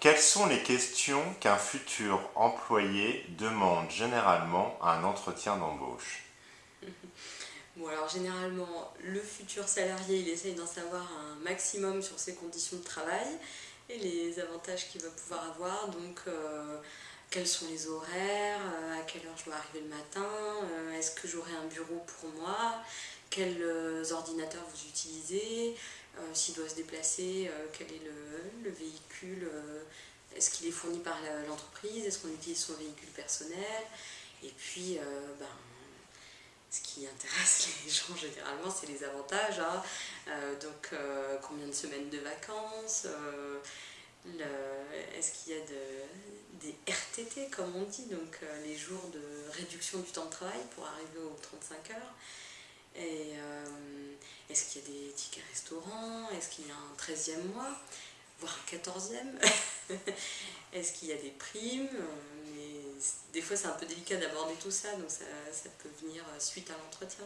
Quelles sont les questions qu'un futur employé demande généralement à un entretien d'embauche Bon alors généralement, le futur salarié, il essaye d'en savoir un maximum sur ses conditions de travail et les avantages qu'il va pouvoir avoir. Donc euh, quels sont les horaires, euh, à quelle heure je dois arriver le matin, euh, est-ce que j'aurai un bureau pour moi, quels ordinateurs vous utilisez, s'il doit se déplacer, quel est le, véhicule, est-ce qu'il est fourni par l'entreprise, est-ce qu'on utilise son véhicule personnel, et puis ben, ce qui intéresse les gens généralement, c'est les avantages. Hein. donc, combien de semaines de vacances Est-ce qu'il y a des RTT, comme on dit, donc les jours de réduction du temps de travail pour arriver aux 35 heures Et est-ce qu'il y a des tickets restaurants? Est-ce qu'il y a un 13e mois? Voire un 14e Est-ce qu'il y a des primes? Des fois c'est un peu délicat d'aborder tout ça, donc ça, ça peut venir suite à l'entretien.